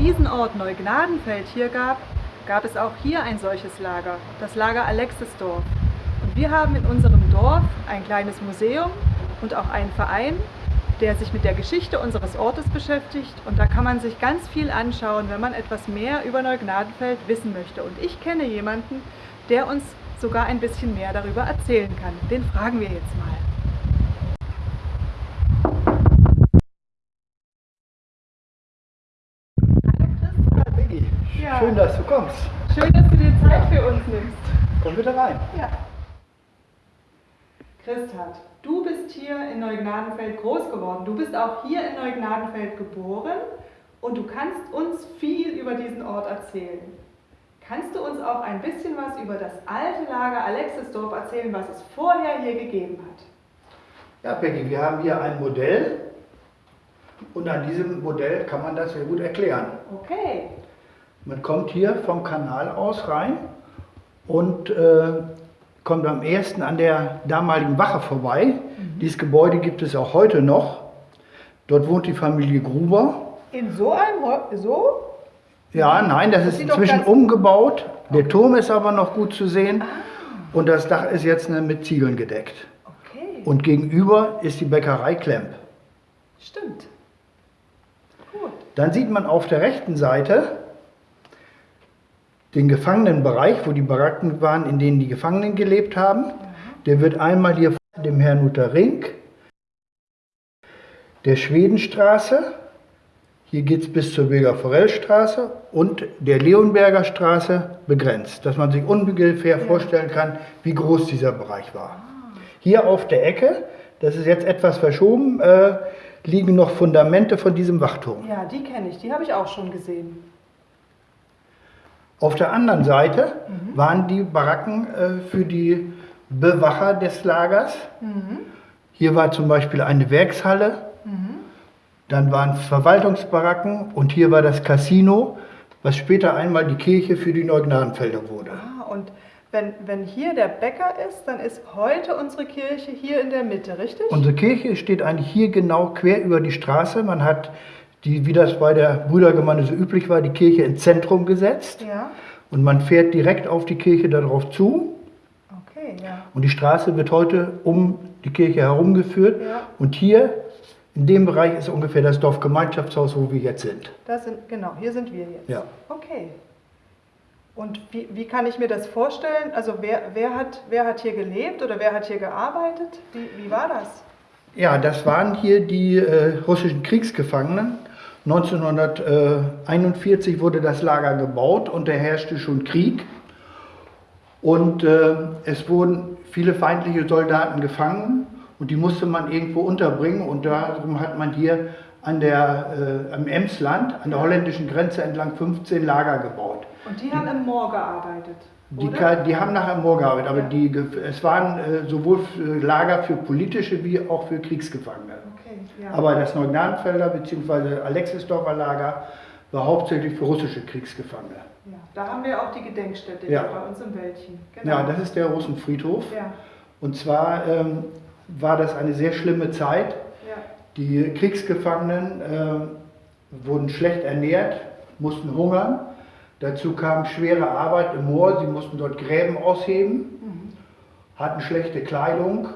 diesen Ort Neugnadenfeld hier gab, gab es auch hier ein solches Lager, das Lager Alexisdorf. Und wir haben in unserem Dorf ein kleines Museum und auch einen Verein, der sich mit der Geschichte unseres Ortes beschäftigt. Und da kann man sich ganz viel anschauen, wenn man etwas mehr über Neugnadenfeld wissen möchte. Und ich kenne jemanden, der uns sogar ein bisschen mehr darüber erzählen kann. Den fragen wir jetzt mal. Schön, dass du kommst. Schön, dass du dir Zeit für uns nimmst. Komm bitte rein. Ja. Christhat, du bist hier in Neugnadenfeld groß geworden. Du bist auch hier in Neugnadenfeld geboren und du kannst uns viel über diesen Ort erzählen. Kannst du uns auch ein bisschen was über das alte Lager Alexisdorf erzählen, was es vorher hier gegeben hat? Ja, Peggy, wir haben hier ein Modell und an diesem Modell kann man das sehr gut erklären. Okay. Man kommt hier vom Kanal aus rein und äh, kommt am ersten an der damaligen Wache vorbei. Mhm. Dieses Gebäude gibt es auch heute noch. Dort wohnt die Familie Gruber. In so einem, so? Ja, nein, das, das ist inzwischen umgebaut. Der Turm ist aber noch gut zu sehen. Ah. Und das Dach ist jetzt mit Ziegeln gedeckt. Okay. Und gegenüber ist die Bäckerei Klemp. Stimmt. Gut. Dann sieht man auf der rechten Seite den Gefangenenbereich, wo die Baracken waren, in denen die Gefangenen gelebt haben. Der wird einmal hier von dem Herrn Luther Rink, der Schwedenstraße, hier geht es bis zur Bilger Forellstraße und der Leonberger Straße begrenzt, dass man sich ungefähr vorstellen kann, wie groß dieser Bereich war. Hier auf der Ecke, das ist jetzt etwas verschoben, äh, liegen noch Fundamente von diesem Wachturm. Ja, die kenne ich, die habe ich auch schon gesehen. Auf der anderen Seite mhm. waren die Baracken äh, für die Bewacher des Lagers. Mhm. Hier war zum Beispiel eine Werkshalle, mhm. dann waren Verwaltungsbaracken und hier war das Casino, was später einmal die Kirche für die Neugnadenfelder wurde. Ah, und wenn, wenn hier der Bäcker ist, dann ist heute unsere Kirche hier in der Mitte, richtig? Unsere Kirche steht eigentlich hier genau quer über die Straße. Man hat die, wie das bei der Brüdergemeinde so üblich war, die Kirche ins Zentrum gesetzt. Ja. Und man fährt direkt auf die Kirche darauf zu. Okay, ja. Und die Straße wird heute um die Kirche herumgeführt. Ja. Und hier, in dem Bereich, ist ungefähr das Dorfgemeinschaftshaus, wo wir jetzt sind. Das sind genau, hier sind wir jetzt. Ja. Okay. Und wie, wie kann ich mir das vorstellen? Also wer, wer, hat, wer hat hier gelebt oder wer hat hier gearbeitet? Wie, wie war das? Ja, das waren hier die äh, russischen Kriegsgefangenen 1941 wurde das Lager gebaut und da herrschte schon Krieg. Und äh, es wurden viele feindliche Soldaten gefangen und die musste man irgendwo unterbringen. Und darum hat man hier an der, äh, am Emsland, an der holländischen Grenze entlang 15 Lager gebaut. Und die haben im Moor gearbeitet? Die, die, haben nachher Moor gearbeitet, aber die, es waren äh, sowohl Lager für politische wie auch für Kriegsgefangene. Ja. Aber das Neugnadenfelder bzw. Alexisdorfer Lager war hauptsächlich für russische Kriegsgefangene. Ja, da haben wir auch die Gedenkstätte ja. bei uns im Wäldchen. Genau. Ja, das ist der Russenfriedhof. Ja. Und zwar ähm, war das eine sehr schlimme Zeit. Die Kriegsgefangenen äh, wurden schlecht ernährt, mussten hungern. Dazu kam schwere Arbeit im Moor. Sie mussten dort Gräben ausheben, mhm. hatten schlechte Kleidung,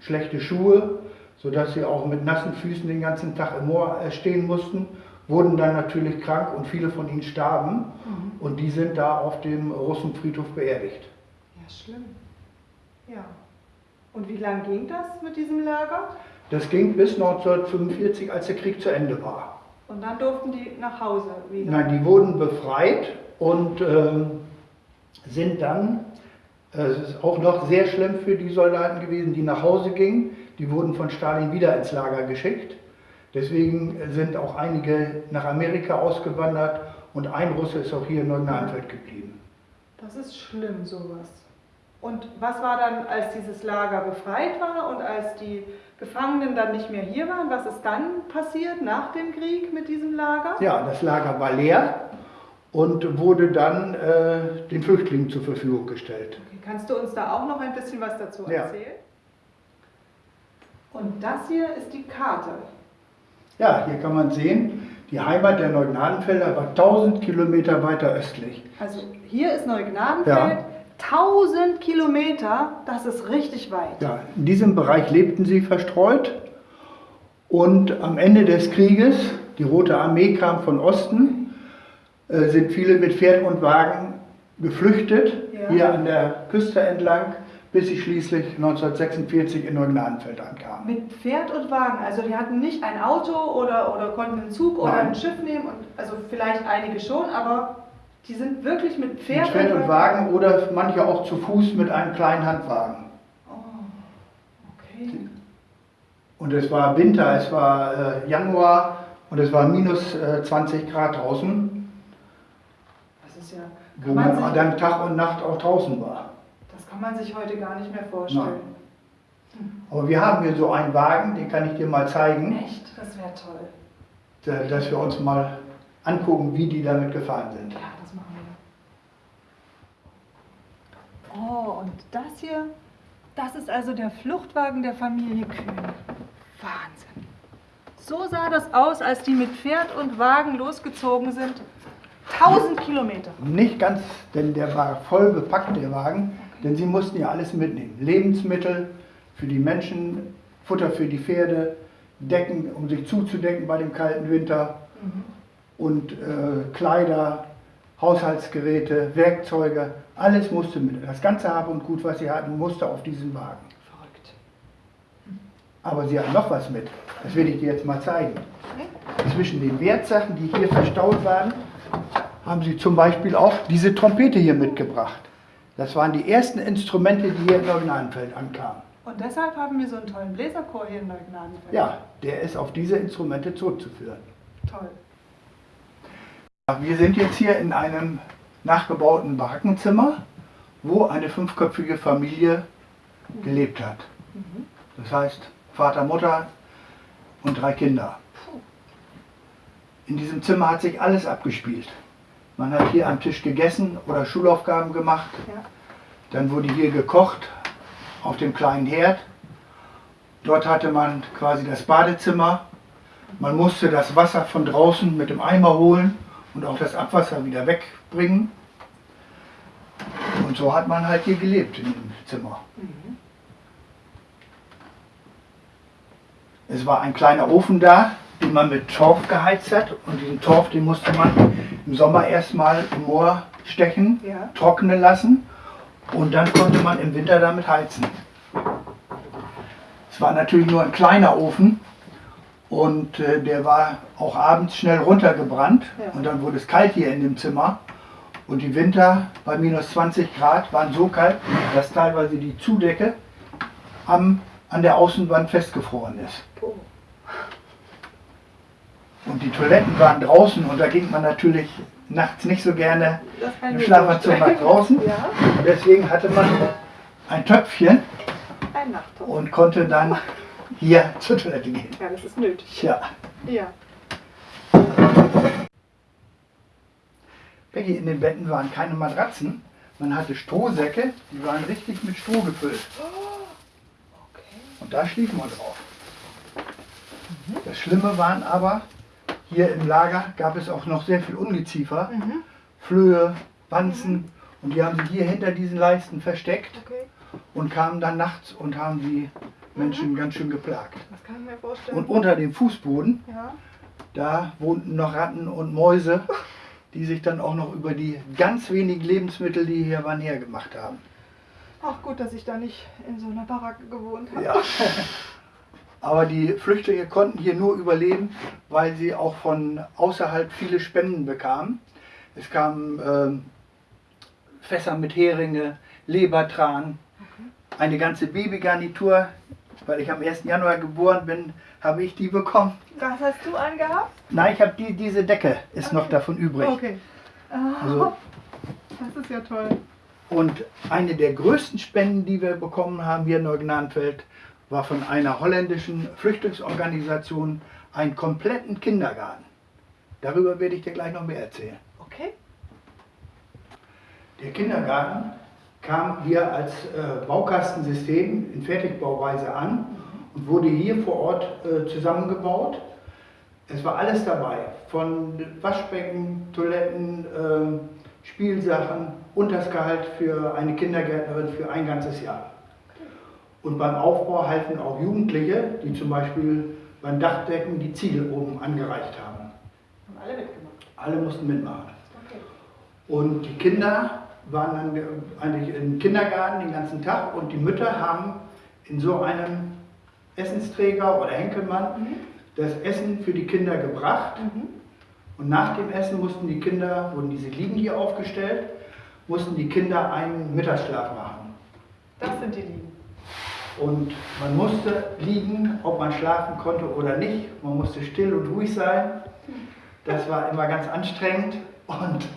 schlechte Schuhe sodass sie auch mit nassen Füßen den ganzen Tag im Moor äh, stehen mussten, wurden dann natürlich krank und viele von ihnen starben. Mhm. Und die sind da auf dem Russenfriedhof beerdigt. Ja, schlimm. Ja. Und wie lange ging das mit diesem Lager? Das ging bis 1945, als der Krieg zu Ende war. Und dann durften die nach Hause wieder? Nein, die wurden befreit und äh, sind dann, äh, es ist auch noch sehr schlimm für die Soldaten gewesen, die nach Hause gingen, die wurden von Stalin wieder ins Lager geschickt. Deswegen sind auch einige nach Amerika ausgewandert und ein Russe ist auch hier in Neuenanfeld geblieben. Das ist schlimm, sowas. Und was war dann, als dieses Lager befreit war und als die Gefangenen dann nicht mehr hier waren? Was ist dann passiert nach dem Krieg mit diesem Lager? Ja, das Lager war leer und wurde dann äh, den Flüchtlingen zur Verfügung gestellt. Okay. Kannst du uns da auch noch ein bisschen was dazu erzählen? Ja. Und das hier ist die Karte. Ja, hier kann man sehen, Die Heimat der Neugnadenfelder war 1000 Kilometer weiter östlich. Also hier ist Neugnadenfeld, ja. 1000 Kilometer, das ist richtig weit. Ja, in diesem Bereich lebten sie verstreut und am Ende des Krieges, die Rote Armee kam von Osten, äh, sind viele mit Pferd und Wagen geflüchtet, ja. hier an der Küste entlang bis sie schließlich 1946 in Neugnadenfeld ankamen. Mit Pferd und Wagen, also die hatten nicht ein Auto oder, oder konnten einen Zug oder ein Schiff nehmen, und, also vielleicht einige schon, aber die sind wirklich mit Pferd, mit Pferd und, Wagen, oder manche auch zu Fuß mit einem kleinen Handwagen. Oh, okay. Und es war Winter, es war äh, Januar und es war minus äh, 20 Grad draußen. Das ist ja. Wo man, man dann Tag und Nacht auch draußen war kann man sich heute gar nicht mehr vorstellen. Nein. Aber wir haben hier so einen Wagen, den kann ich dir mal zeigen. Echt? Das wäre toll. Dass wir uns mal angucken, wie die damit gefahren sind. Ja, das machen wir. Oh, und das hier, das ist also der Fluchtwagen der Familie Kühn. Wahnsinn. So sah das aus, als die mit Pferd und Wagen losgezogen sind. 1000 Kilometer. Nicht ganz, denn der war voll bepackt, der Wagen. Denn sie mussten ja alles mitnehmen. Lebensmittel für die Menschen, Futter für die Pferde, Decken, um sich zuzudecken bei dem kalten Winter mhm. und äh, Kleider, Haushaltsgeräte, Werkzeuge, alles musste mit. Das ganze Hab und Gut, was sie hatten, musste auf diesen Wagen. Verrückt. Aber sie hatten noch was mit. Das werde ich dir jetzt mal zeigen. Zwischen den Wertsachen, die hier verstaut waren, haben sie zum Beispiel auch diese Trompete hier mitgebracht. Das waren die ersten Instrumente, die hier in Neugnadenfeld ankamen. Und deshalb haben wir so einen tollen Bläserchor hier in Neugnadenfeld. Ja, der ist auf diese Instrumente zurückzuführen. Toll. Wir sind jetzt hier in einem nachgebauten Barackenzimmer, wo eine fünfköpfige Familie gelebt hat. Das heißt Vater, Mutter und drei Kinder. In diesem Zimmer hat sich alles abgespielt. Man hat hier am Tisch gegessen oder Schulaufgaben gemacht. Dann wurde hier gekocht auf dem kleinen Herd. Dort hatte man quasi das Badezimmer. Man musste das Wasser von draußen mit dem Eimer holen und auch das Abwasser wieder wegbringen. Und so hat man halt hier gelebt in dem Zimmer. Mhm. Es war ein kleiner Ofen da, den man mit Torf geheizt hat. Und diesen Torf, den musste man im Sommer erstmal im Moor stechen, ja. trocknen lassen und dann konnte man im Winter damit heizen. Es war natürlich nur ein kleiner Ofen und äh, der war auch abends schnell runtergebrannt ja. und dann wurde es kalt hier in dem Zimmer. Und die Winter bei minus 20 Grad waren so kalt, dass teilweise die Zudecke am, an der Außenwand festgefroren ist. Und die Toiletten waren draußen und da ging man natürlich nachts nicht so gerne im Schlafanzug nach draußen. Ja. Deswegen hatte man ein Töpfchen und konnte dann hier zur Toilette gehen. Ja, das ist nötig. Ja. ja. Becky, in den Betten waren keine Matratzen. Man hatte Strohsäcke, die waren richtig mit Stroh gefüllt. Oh, okay. Und da schlief man drauf. Mhm. Das Schlimme waren aber, hier im Lager gab es auch noch sehr viel Ungeziefer, mhm. Flöhe, Wanzen mhm. und die haben sich hier hinter diesen Leisten versteckt okay. Und kamen dann nachts und haben die Menschen mhm. ganz schön geplagt. Das kann ich mir vorstellen. Und unter dem Fußboden, ja. da wohnten noch Ratten und Mäuse, die sich dann auch noch über die ganz wenigen Lebensmittel, die hier waren, hergemacht haben. Ach gut, dass ich da nicht in so einer Baracke gewohnt habe. Ja. Aber die Flüchtlinge konnten hier nur überleben, weil sie auch von außerhalb viele Spenden bekamen. Es kamen äh, Fässer mit Heringe, Lebertran. Eine ganze Babygarnitur. Weil ich am 1. Januar geboren bin, habe ich die bekommen. Was hast du angehabt? Nein, ich habe die, diese Decke, ist okay. noch davon übrig. Okay. Oh, also, das ist ja toll. Und eine der größten Spenden, die wir bekommen haben hier in Neugnadenfeld, war von einer holländischen Flüchtlingsorganisation einen kompletten Kindergarten. Darüber werde ich dir gleich noch mehr erzählen. Okay. Der Kindergarten kam hier als äh, Baukastensystem in Fertigbauweise an und wurde hier vor Ort äh, zusammengebaut. Es war alles dabei, von Waschbecken, Toiletten, ähm, Spielsachen und das Gehalt für eine Kindergärtnerin für ein ganzes Jahr. Und beim Aufbau halten auch Jugendliche, die zum Beispiel beim Dachdecken die Ziegel oben angereicht haben. Haben alle mitgemacht? Alle mussten mitmachen. Okay. Und die Kinder waren dann eigentlich im Kindergarten den ganzen Tag und die Mütter haben in so einem Essensträger oder Henkelmann mhm. das Essen für die Kinder gebracht. Mhm. Und nach dem Essen mussten die Kinder, wurden diese Liegen hier aufgestellt, mussten die Kinder einen Mittagsschlaf machen. Das sind die Liegen. Und man musste liegen, ob man schlafen konnte oder nicht. Man musste still und ruhig sein. Das war immer ganz anstrengend. Und,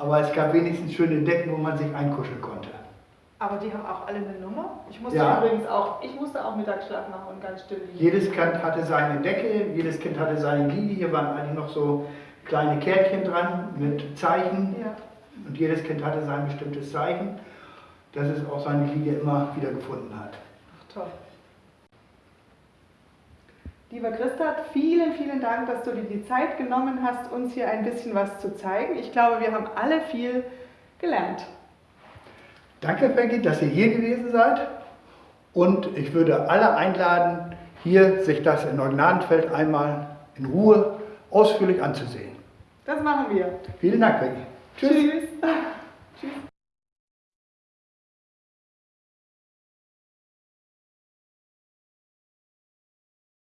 aber es gab wenigstens schöne Decken, wo man sich einkuscheln konnte. Aber die haben auch alle eine Nummer? Ich musste ja. übrigens auch, ich musste auch Mittagsschlaf machen und ganz still liegen. Jedes Kind hatte seine Decke, jedes Kind hatte seine Liege. Hier waren eigentlich noch so kleine Kärtchen dran mit Zeichen. Ja. Und jedes Kind hatte sein bestimmtes Zeichen, dass es auch seine Liege immer wieder gefunden hat. Ach, toll. Lieber Christa, vielen, vielen Dank, dass du dir die Zeit genommen hast, uns hier ein bisschen was zu zeigen. Ich glaube, wir haben alle viel gelernt. Danke, Peggy, dass ihr hier gewesen seid. Und ich würde alle einladen, hier sich das in Neugnadenfeld einmal in Ruhe ausführlich anzusehen. Das machen wir. Vielen Dank, Peggy. Tschüss. Tschüss. Tschüss.